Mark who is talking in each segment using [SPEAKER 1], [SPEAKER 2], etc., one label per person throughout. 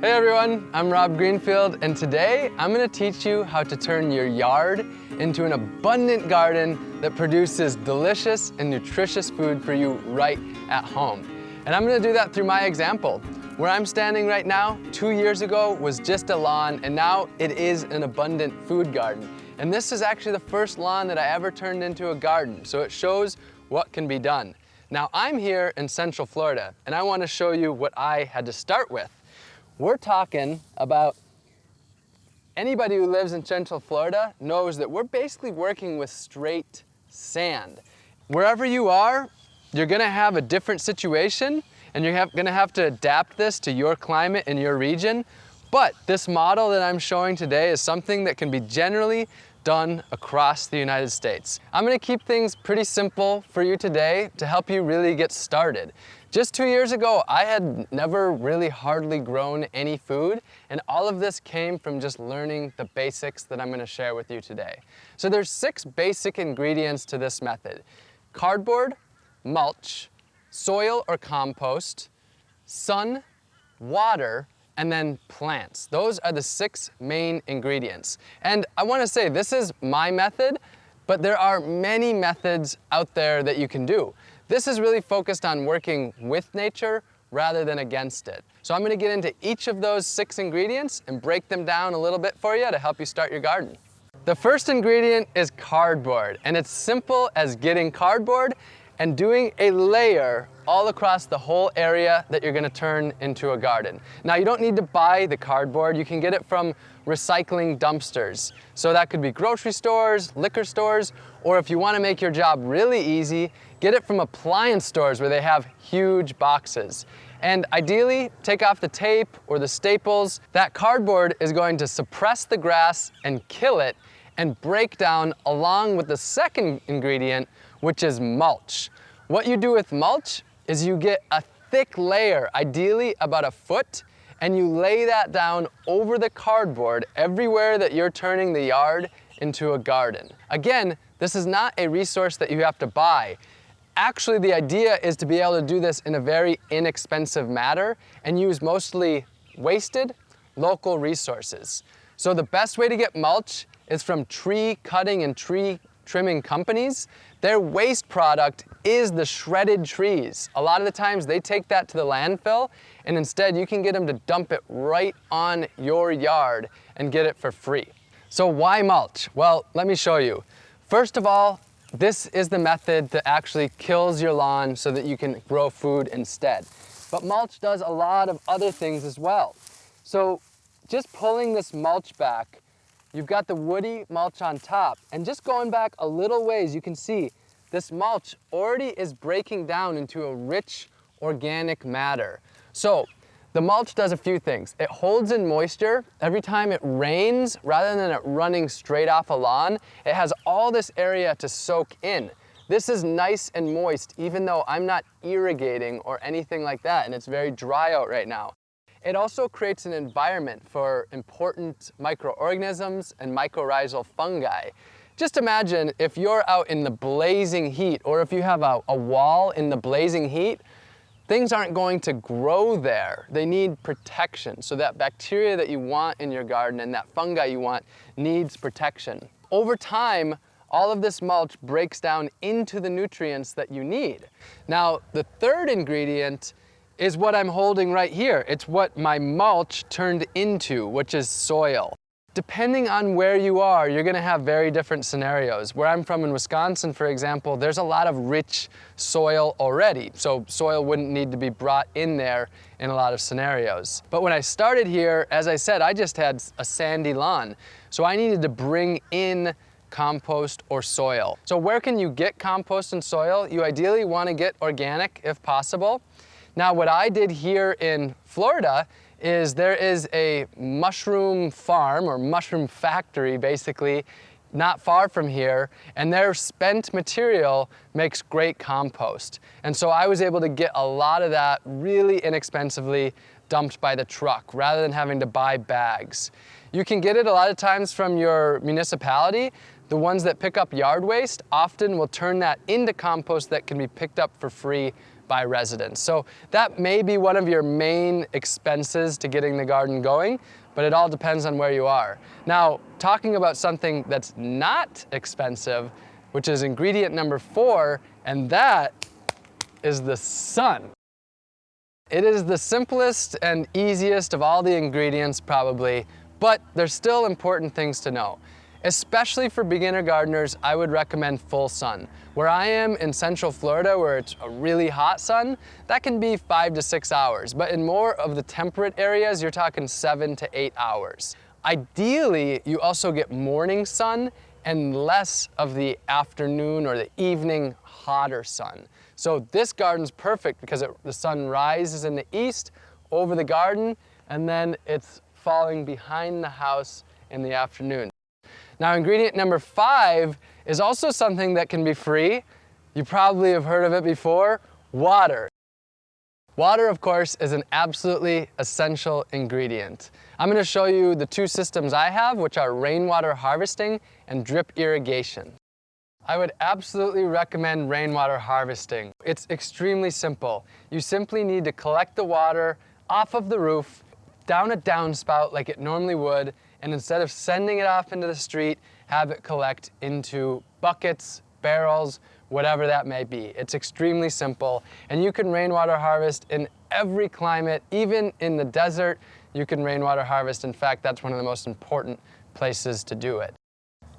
[SPEAKER 1] Hey everyone, I'm Rob Greenfield and today I'm going to teach you how to turn your yard into an abundant garden that produces delicious and nutritious food for you right at home. And I'm going to do that through my example. Where I'm standing right now, two years ago was just a lawn and now it is an abundant food garden. And this is actually the first lawn that I ever turned into a garden, so it shows what can be done. Now I'm here in Central Florida and I want to show you what I had to start with. We're talking about anybody who lives in Central Florida knows that we're basically working with straight sand. Wherever you are, you're gonna have a different situation and you're have, gonna have to adapt this to your climate and your region. But this model that I'm showing today is something that can be generally done across the United States. I'm gonna keep things pretty simple for you today to help you really get started. Just two years ago, I had never really hardly grown any food, and all of this came from just learning the basics that I'm gonna share with you today. So there's six basic ingredients to this method. Cardboard, mulch, soil or compost, sun, water, and then plants. Those are the six main ingredients. And I wanna say, this is my method, but there are many methods out there that you can do. This is really focused on working with nature rather than against it. So I'm gonna get into each of those six ingredients and break them down a little bit for you to help you start your garden. The first ingredient is cardboard, and it's simple as getting cardboard and doing a layer all across the whole area that you're gonna turn into a garden. Now you don't need to buy the cardboard, you can get it from recycling dumpsters. So that could be grocery stores, liquor stores, or if you wanna make your job really easy, get it from appliance stores where they have huge boxes. And ideally, take off the tape or the staples. That cardboard is going to suppress the grass and kill it and break down along with the second ingredient, which is mulch. What you do with mulch is you get a thick layer, ideally about a foot, and you lay that down over the cardboard everywhere that you're turning the yard into a garden. Again, this is not a resource that you have to buy. Actually, the idea is to be able to do this in a very inexpensive manner and use mostly wasted local resources. So the best way to get mulch is from tree cutting and tree trimming companies, their waste product is the shredded trees. A lot of the times they take that to the landfill and instead you can get them to dump it right on your yard and get it for free. So why mulch? Well, let me show you. First of all, this is the method that actually kills your lawn so that you can grow food instead. But mulch does a lot of other things as well. So just pulling this mulch back You've got the woody mulch on top. And just going back a little ways, you can see this mulch already is breaking down into a rich organic matter. So the mulch does a few things. It holds in moisture. Every time it rains, rather than it running straight off a lawn, it has all this area to soak in. This is nice and moist, even though I'm not irrigating or anything like that, and it's very dry out right now. It also creates an environment for important microorganisms and mycorrhizal fungi. Just imagine if you're out in the blazing heat or if you have a, a wall in the blazing heat, things aren't going to grow there. They need protection. So that bacteria that you want in your garden and that fungi you want needs protection. Over time, all of this mulch breaks down into the nutrients that you need. Now, the third ingredient is what I'm holding right here. It's what my mulch turned into, which is soil. Depending on where you are, you're gonna have very different scenarios. Where I'm from in Wisconsin, for example, there's a lot of rich soil already, so soil wouldn't need to be brought in there in a lot of scenarios. But when I started here, as I said, I just had a sandy lawn, so I needed to bring in compost or soil. So where can you get compost and soil? You ideally wanna get organic if possible. Now what I did here in Florida is there is a mushroom farm or mushroom factory basically not far from here and their spent material makes great compost. And so I was able to get a lot of that really inexpensively dumped by the truck rather than having to buy bags. You can get it a lot of times from your municipality. The ones that pick up yard waste often will turn that into compost that can be picked up for free by residents. So that may be one of your main expenses to getting the garden going, but it all depends on where you are. Now, talking about something that's not expensive, which is ingredient number four, and that is the sun. It is the simplest and easiest of all the ingredients probably, but there's still important things to know. Especially for beginner gardeners, I would recommend full sun. Where I am in central Florida, where it's a really hot sun, that can be five to six hours. But in more of the temperate areas, you're talking seven to eight hours. Ideally, you also get morning sun and less of the afternoon or the evening hotter sun. So this garden's perfect because it, the sun rises in the east over the garden and then it's falling behind the house in the afternoon. Now ingredient number five is also something that can be free. You probably have heard of it before, water. Water, of course, is an absolutely essential ingredient. I'm gonna show you the two systems I have, which are rainwater harvesting and drip irrigation. I would absolutely recommend rainwater harvesting. It's extremely simple. You simply need to collect the water off of the roof, down a downspout like it normally would, and instead of sending it off into the street, have it collect into buckets, barrels, whatever that may be. It's extremely simple, and you can rainwater harvest in every climate, even in the desert, you can rainwater harvest. In fact, that's one of the most important places to do it.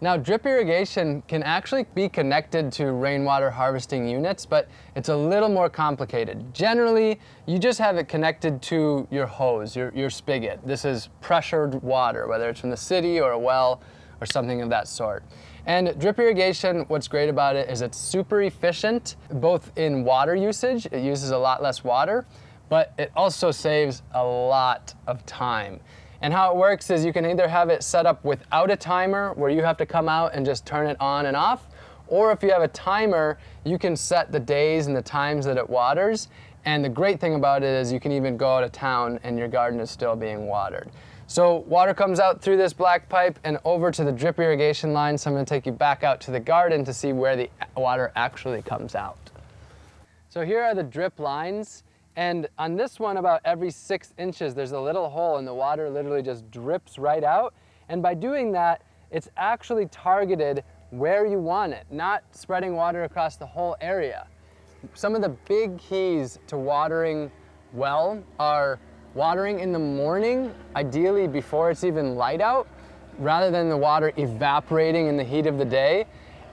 [SPEAKER 1] Now drip irrigation can actually be connected to rainwater harvesting units, but it's a little more complicated. Generally, you just have it connected to your hose, your, your spigot. This is pressured water, whether it's from the city or a well or something of that sort. And drip irrigation, what's great about it is it's super efficient, both in water usage, it uses a lot less water, but it also saves a lot of time. And how it works is you can either have it set up without a timer where you have to come out and just turn it on and off, or if you have a timer, you can set the days and the times that it waters. And the great thing about it is you can even go out of town and your garden is still being watered. So water comes out through this black pipe and over to the drip irrigation line. So I'm gonna take you back out to the garden to see where the water actually comes out. So here are the drip lines. And on this one, about every six inches, there's a little hole and the water literally just drips right out. And by doing that, it's actually targeted where you want it, not spreading water across the whole area. Some of the big keys to watering well are watering in the morning, ideally before it's even light out, rather than the water evaporating in the heat of the day,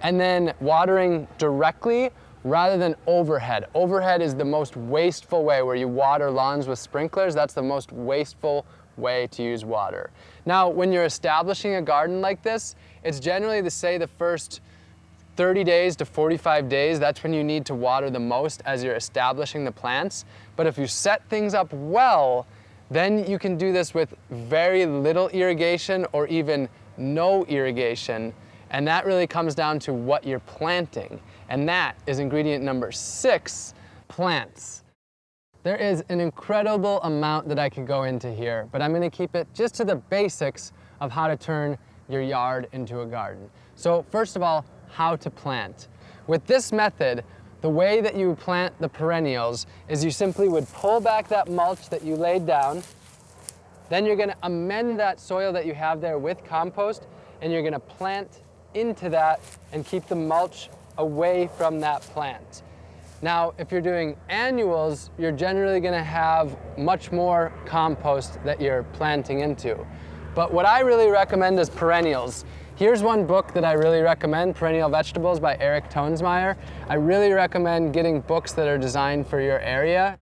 [SPEAKER 1] and then watering directly rather than overhead. Overhead is the most wasteful way where you water lawns with sprinklers. That's the most wasteful way to use water. Now, when you're establishing a garden like this, it's generally to say the first 30 days to 45 days, that's when you need to water the most as you're establishing the plants. But if you set things up well, then you can do this with very little irrigation or even no irrigation. And that really comes down to what you're planting. And that is ingredient number six, plants. There is an incredible amount that I could go into here, but I'm gonna keep it just to the basics of how to turn your yard into a garden. So first of all, how to plant. With this method, the way that you plant the perennials is you simply would pull back that mulch that you laid down, then you're gonna amend that soil that you have there with compost, and you're gonna plant into that and keep the mulch away from that plant. Now, if you're doing annuals, you're generally gonna have much more compost that you're planting into. But what I really recommend is perennials. Here's one book that I really recommend, Perennial Vegetables by Eric Toensmeier. I really recommend getting books that are designed for your area.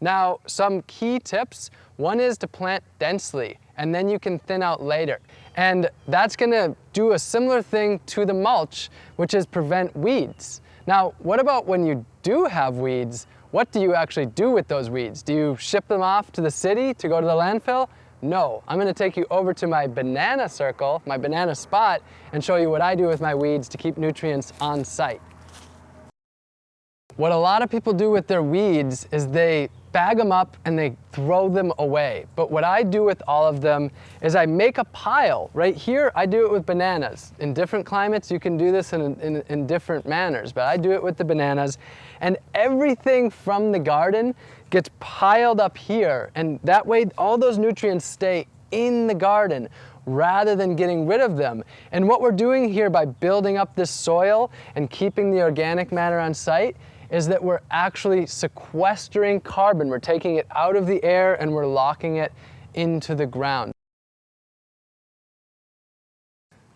[SPEAKER 1] Now, some key tips. One is to plant densely, and then you can thin out later. And that's gonna do a similar thing to the mulch, which is prevent weeds. Now, what about when you do have weeds? What do you actually do with those weeds? Do you ship them off to the city to go to the landfill? No, I'm gonna take you over to my banana circle, my banana spot, and show you what I do with my weeds to keep nutrients on site. What a lot of people do with their weeds is they bag them up and they throw them away. But what I do with all of them is I make a pile. Right here, I do it with bananas. In different climates, you can do this in, in, in different manners, but I do it with the bananas. And everything from the garden gets piled up here. And that way, all those nutrients stay in the garden rather than getting rid of them. And what we're doing here by building up this soil and keeping the organic matter on site is that we're actually sequestering carbon. We're taking it out of the air and we're locking it into the ground.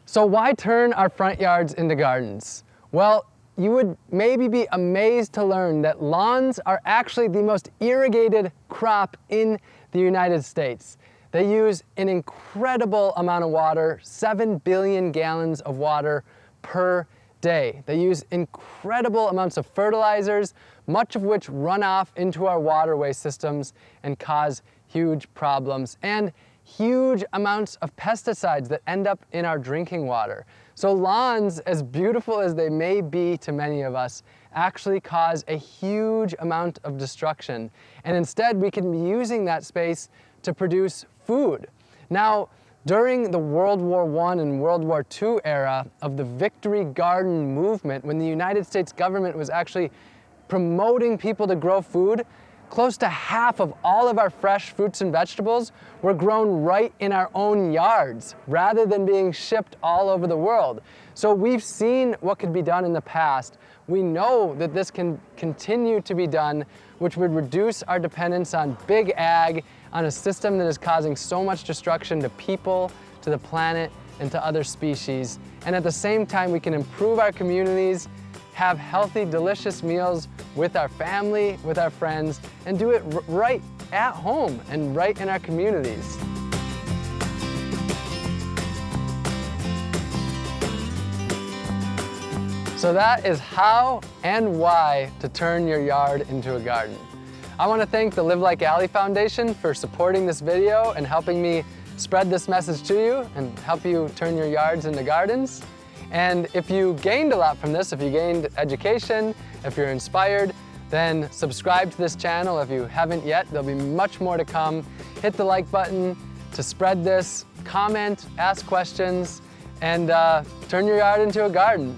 [SPEAKER 1] So why turn our front yards into gardens? Well, you would maybe be amazed to learn that lawns are actually the most irrigated crop in the United States. They use an incredible amount of water, 7 billion gallons of water per day. They use incredible amounts of fertilizers, much of which run off into our waterway systems and cause huge problems, and huge amounts of pesticides that end up in our drinking water. So lawns, as beautiful as they may be to many of us, actually cause a huge amount of destruction. And instead, we can be using that space to produce food. Now, during the World War I and World War II era of the Victory Garden movement, when the United States government was actually promoting people to grow food, close to half of all of our fresh fruits and vegetables were grown right in our own yards rather than being shipped all over the world. So we've seen what could be done in the past. We know that this can continue to be done, which would reduce our dependence on big ag on a system that is causing so much destruction to people, to the planet, and to other species. And at the same time, we can improve our communities, have healthy, delicious meals with our family, with our friends, and do it right at home and right in our communities. So that is how and why to turn your yard into a garden. I want to thank the Live Like Ali Foundation for supporting this video and helping me spread this message to you and help you turn your yards into gardens. And if you gained a lot from this, if you gained education, if you're inspired, then subscribe to this channel if you haven't yet. There'll be much more to come. Hit the like button to spread this, comment, ask questions, and uh, turn your yard into a garden.